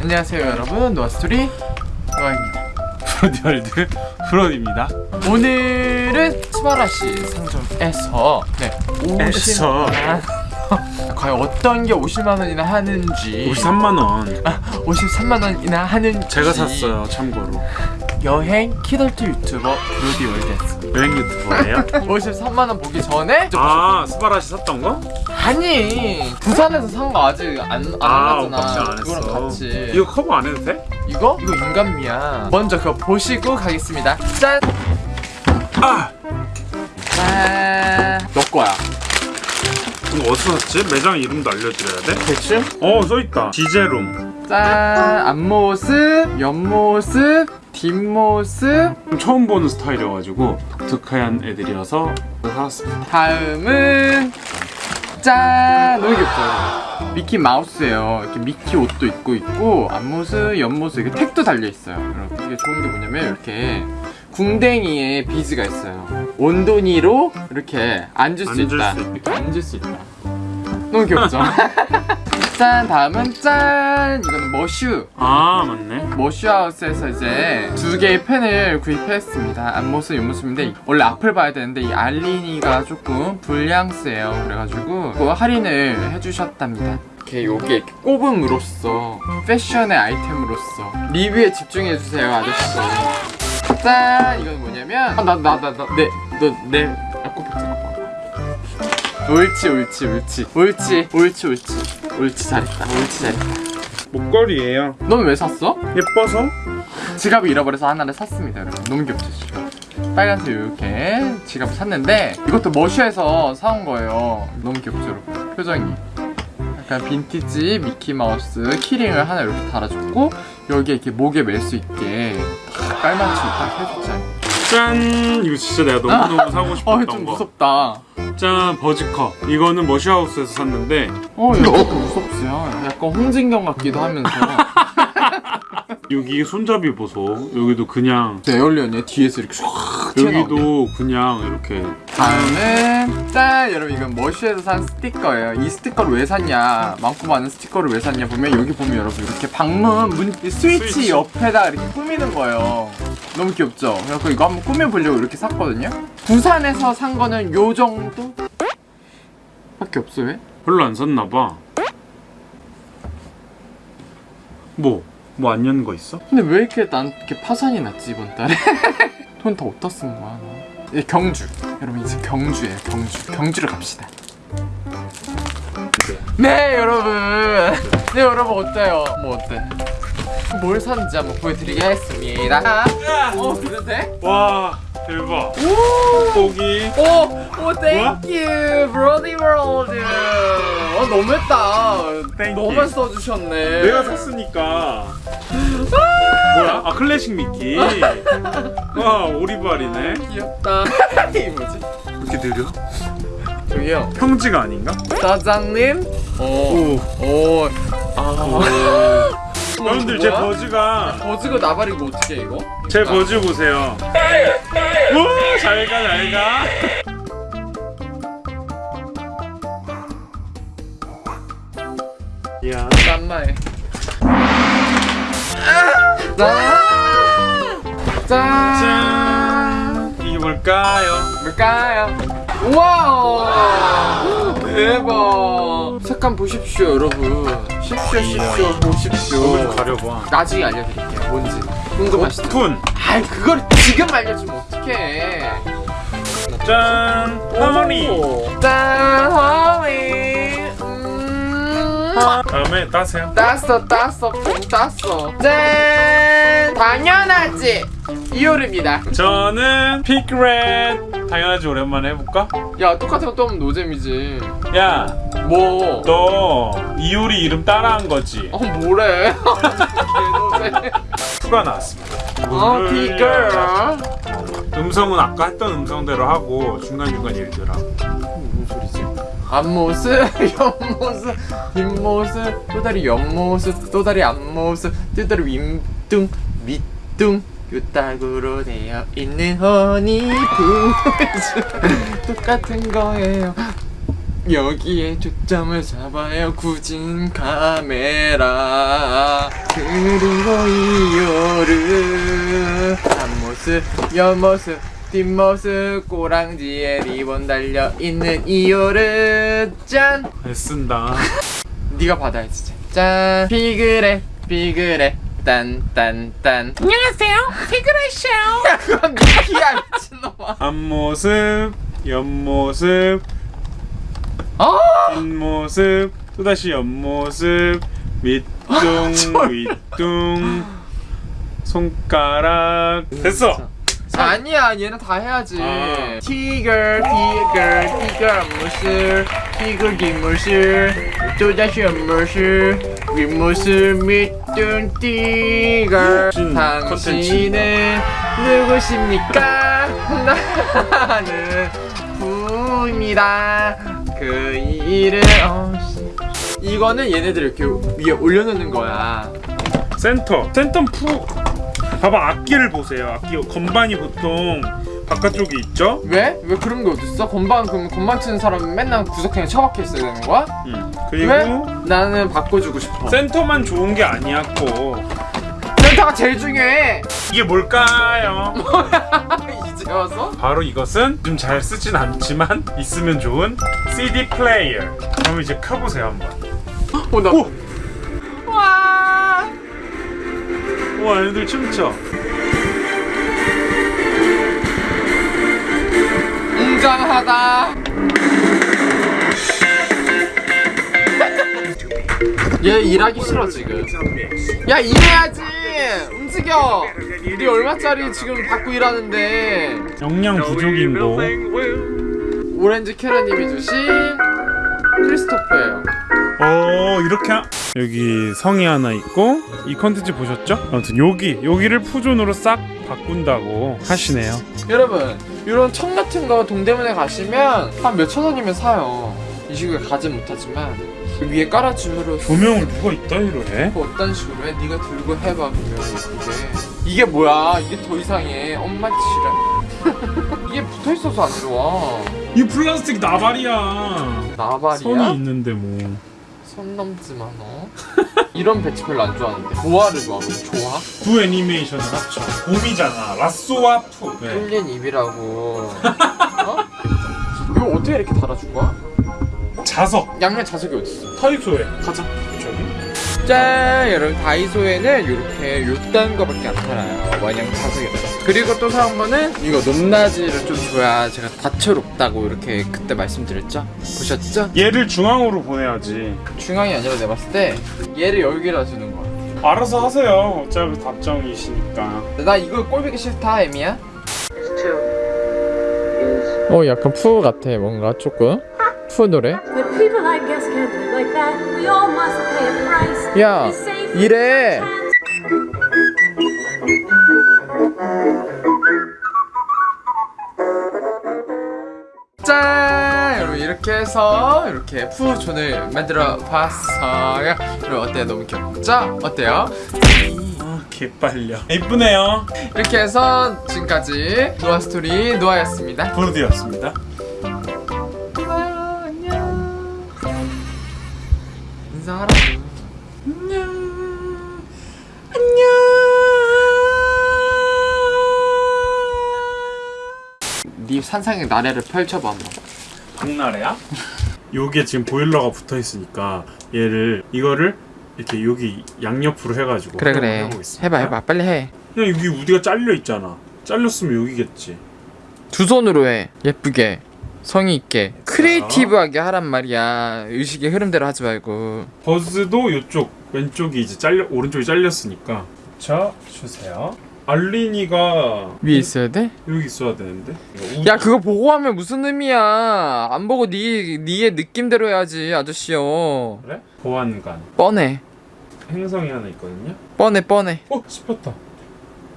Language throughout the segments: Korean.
안녕하세요 여러분. 노아스토리 노아입니다. 브로디월드 브로디입니다. 오늘은 스바라시 상점에서 네 50만 과연 어떤 게 50만 원이나 하는지. 53만 원. 아, 53만 원이나 하는지. 제가 샀어요. 참고로. 여행 키덜트 유튜버 브로디월드였습니다 여행 유튜버예요. 53만 원 보기 전에 아 스바라시 샀던 거? 아니 부산에서 산 거 아직 안, 안아안 했어. 그거랑 같이 이거 커버 안 해도 돼? 이거? 이거 인간미야 먼저 그거 보시고 가겠습니다 짠! 아 짠! 너 거야 이거 어디서 샀지? 매장 이름도 알려드려야 돼? 대충? 어 써있다. 지제롬. 짠! 앞모습, 옆모습, 뒷모습 처음 보는 스타일이어가지고 독특한 애들이어서 사왔습니다. 다음은 짠! 너무 귀엽죠? 미키 마우스예요 이렇게 미키 옷도 입고 있고 앞모습, 옆모습 이렇게 택도 달려있어요 여러분 이게 좋은 게 뭐냐면 이렇게 궁뎅이에 비즈가 있어요 온도니로 이렇게 앉을 수 앉을 있다 수 있다. 앉을 수 있다 너무 귀엽죠? 짠! 다음은 짠! 이거는 머슈. 아 맞네. 머쉬하우스에서 이제 두 개의 펜을 구입했습니다. 앞모습 옆모습인데 원래 앞을 봐야 되는데 이 알리니가 조금 불량스예요. 그래가지고 그거 할인을 해주셨답니다. 이렇게 요게 이렇게 꼽음으로써 패션의 아이템으로서 리뷰에 집중해주세요 아저씨들. 짠! 이건 뭐냐면 아, 나나 나나내너내 앞코피 잠깐만 옳지 옳지 옳지. 옳지 옳지 옳지 옳지 잘했다 옳지 잘했다 목걸이에요. 넌 왜 샀어? 예뻐서? 지갑을 잃어버려서 하나를 샀습니다 여러분 너무 귀엽죠 빨간색 이렇게 지갑을 샀는데 이것도 머쉬에서 사온 거예요 너무 귀엽죠 여러분 표정이 약간 빈티지 미키마우스 키링을 하나 이렇게 달아줬고 여기에 이렇게 목에 멜 수 있게 딱 깔맞춤 딱 해줬잖아요 짠! 이거 진짜 내가 너무너무 사고 싶었던 어좀 거. 무섭다 짠 버즈컵. 이거는 머시하우스에서 샀는데 어 이거 무섭지요 약간 홍진경 같기도 하면서 여기 손잡이 보소. 여기도 그냥 alien이 뒤에서 이렇게 여기도 그냥 이렇게 다음은 짠 여러분 이건 머쉬에서 산 스티커예요 이 스티커를 왜 샀냐 많고 많은 스티커를 왜 샀냐 보면 여기 보면 여러분 이렇게 방문 문 스위치, 스위치. 옆에다 이렇게 꾸미는 거예요 너무 귀엽죠 그래서 이거 한번 꾸며보려고 이렇게 샀거든요 부산에서 산 거는 요 정도? 밖에 없어 왜? 별로 안 샀나 봐. 뭐? 뭐 안 연 거 있어? 근데 왜 이렇게 난 이렇게 파산이 났지 이번 달에 돈 다 어디다 쓴 거야 너? 이 경주 여러분 이제 경주예요 경주 경주를 갑시다 네 여러분 네 여러분 어때요? 뭐 어때? 뭘 샀는지 한번 보여드리겠습니다 어 그래도 돼? 와 대박. 오! 고기. 오! 오 thank you 브로디 월드 어 너무했다 thank you. 너만 써주셨네 내가 샀으니까. 뭐야? 아 클래식 미끼. 와 오리발이네. 귀엽다 이게 뭐지? 이렇게 느려? 저기요 평지가 아닌가? 사장님 오. 오. 오. 아. 여러분들 제 버즈가 버즈가 나발이고 어떻게 이거? 제 버즈 보세요. 오 잘가 잘가. 야. 짠마에. 짠. 짠. 짠. 이게 뭘까요? 뭘까요? 우와. 대박. 색감 보십시오, 여러분. 이거 좀 보십시오. 가려봐. 나중에 알려드릴게요. 뭔지 궁금하시죠? 오픈. 아이 그걸 지금 알려주면 어떡해? 짠. 하모니. 오. 짠, 허니. 음. 다음에 따세요. 땄어 땄어 뽕 땄어 짠 당연하지 이효리입니다 저는 픽렛. 당연하지 오랜만에 해볼까? 야 똑같은 거또 하면 노잼이지 야, 뭐? 너 이효리 이름 따라한 거지? 어 뭐래 휴가 나왔습니다. 어 피글 음성은 아까 했던 음성대로 하고 중간중간 일들아. 무슨 소리지? 앞모습, 옆모습, 뒷모습, 또 다리 옆모습, 또 다리 앞모습, 또 다리 윗둥, 밑둥 요딱으로 되어 있는 허니풍 똑같은 거예요. 여기에 초점을 잡아요 구진 카메라. 그리고 이요르 앞모습 옆모습 뒷모습 꼬랑지에 리본 달려있는 이요르 짠! 애쓴다. 네가 받아야지 짠! 피그레 피그레 딴딴딴. 안녕하세요. 피그레쇼. 야 그건 미키야 미친놈아. 앞모습 옆모습. 아 뒷모습 또다시 옆모습. 밑둥 윗둥. 손가락. 됐어. 아니야 얘는 다 해야지. 아. 티거 티거 티거 앞모습 티거 뒷모습 또다시 앞모습 윗모습 밑둥 티거 진 당신은 누구십니까? 나는 부입니다. 그 이름 어, 씨. 이거는 얘네들 이렇게 위에 올려놓는 거야. 센터. 센터 푸 봐봐 악기를 보세요 악기 건반이 보통 바깥쪽에 있죠 왜? 왜 그런 게 어딨어? 건반 그럼 건반 치는 사람은 맨날 구석탱이 처박혀 있어야 되는 거야? 음. 왜? 그리고 나는 바꿔주고 싶어 센터만 좋은 게 아니야 고 센터가 제일 중요해 이게 뭘까요? 이제 와서? 바로 이것은 좀 잘 쓰진 않지만 있으면 좋은 CD 플레이어 그럼 이제 켜보세요 한번 어, 나... 오! 와 얘네들 춤춰. 웅장하다. 얘 일하기 싫어 지금. 야 일해야지. 움직여. 우리 얼마짜리 지금 받고 일하는데. 영양 부족인고 오렌지 캐러님이 주신 크리스토프예요 어 이렇게 하... 여기 성이 하나 있고 이 컨텐츠 보셨죠? 아무튼 여기 여기를 푸존으로 싹 바꾼다고 하시네요. 여러분 이런 청 같은 거 동대문에 가시면 한 몇천 원이면 사요. 이 시국에 가진 못하지만 그 위에 깔아줌으로 조명을 누가 이따위로 해? 뭐 어떤 식으로 해? 네가 들고 해봐 그러면 이게. 이게 뭐야? 이게 더 이상해. 엄마 지랄. 이게 붙어있어서 안 좋아 이 플라스틱 나발이야. 나발이야? 선이 있는데 뭐 선 넘지 마 너 이런 배치 별로 안 좋아하는데 뭐하를 좋아? 그럼 좋아? 부 애니메이션을 합쳐 봄이잖아 라쏘와 푸 네. 뚫린 입이라고 어? 이거 어떻게 이렇게 달아준 거야? 자석 양면 자석이 어딨어? 타이소에 가자 짠! 여러분 다이소에는 이렇게 요딴 거밖에 안 팔아요. 원형 자석이 그리고 또 사온 거는 이거 높낮이를 좀 줘야 제가 다채롭다고 이렇게 그때 말씀드렸죠? 보셨죠? 얘를 중앙으로 보내야지. 중앙이 아니라 내가 봤을 때 얘를 여기다 주는 거야 알아서 하세요. 어차피 답정이시니까. 나 이거 꼴보기 싫다 에미야. 어 약간 푸 같아 뭔가 조금. 푸 노래 야 이래 짠! 여러분 이렇게 해서 이렇게 푸존을 만들어 봤어요 여러분 어때요? 너무 귀엽죠? 어때요? 아 개빨려 이쁘네요 이렇게 해서 지금까지 노아 스토리 노아였습니다 브로디였습니다 네 산상의 나래를 펼쳐봐 한번. 박나래야? 요게 지금 보일러가 붙어 있으니까 얘를 이거를 이렇게 여기 양옆으로 해가지고 그래 그래. 해봐 해봐. 빨리 해. 두 그냥 여기 우디가 잘려 있잖아. 잘렸으면 여기겠지. 손으로 해. 예쁘게. 성의 있게. 크리에이티브하게 하란 말이야. 의식의 흐름대로 하지 말고. 버즈도 이쪽 왼쪽이 이제 잘려 오른쪽이 잘렸으니까. 자 주세요 알린이가 위에 있어야 돼? 여기 있어야 되는데? 야 그거 보고 하면 무슨 의미야? 안 보고 네 니의 느낌대로 해야지 아저씨요. 그래? 보안관. 뻔해. 행성이 하나 있거든요? 뻔해 뻔해. 어 씹혔다.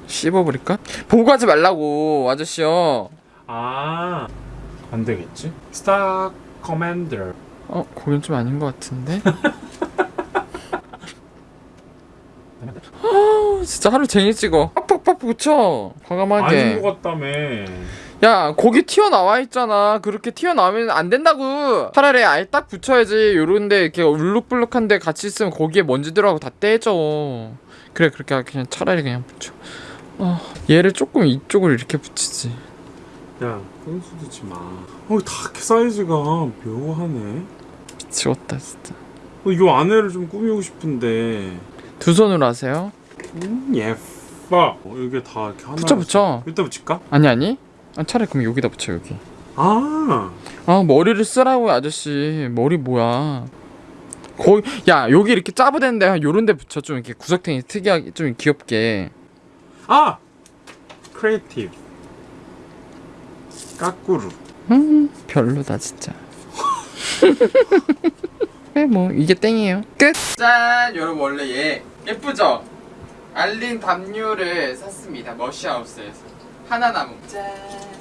씹어버릴까? 보고 하지 말라고 아저씨요. 아 안되겠지? star commander 어 그건 좀 아닌 것 같은데? 아 진짜 하루 종일 찍어 붙여 과감하게. 아닌 것 같다며. 야 거기 튀어나와 있잖아. 그렇게 튀어나오면 안 된다고. 차라리 아예 딱 붙여야지. 요런데 이렇게 울룩불룩한데 같이 있으면 거기에 먼지 들어가고 다 떼져 그래 그렇게 그냥 차라리 그냥 붙여. 어, 얘를 조금 이쪽으로 이렇게 붙이지. 야 끈수 두지 마. 어 다크 사이즈가 묘하네. 미치겠다 진짜. 어, 이 안에를 좀 꾸미고 싶은데. 두 손으로 하세요. 음, 예 뻐. 어, 이게 다 이렇게 하나. 붙여 붙여 여기다 붙일까? 아니 아니 아, 차라리 그럼 여기다 붙여 여기 아. 아 머리를 쓰라고 아저씨 머리 뭐야 거기 야 여기 이렇게 짜부대는데 요런 데 붙여 좀 이렇게 구석탱이 특이하게 좀 귀엽게 아. creative. 까꾸루. 음 별로다 진짜 그래 뭐 이게 땡이에요 끝 짠 여러분 원래 얘 예쁘죠? 알린 담요를 샀습니다. 머시하우스에서. 하나 남은 짠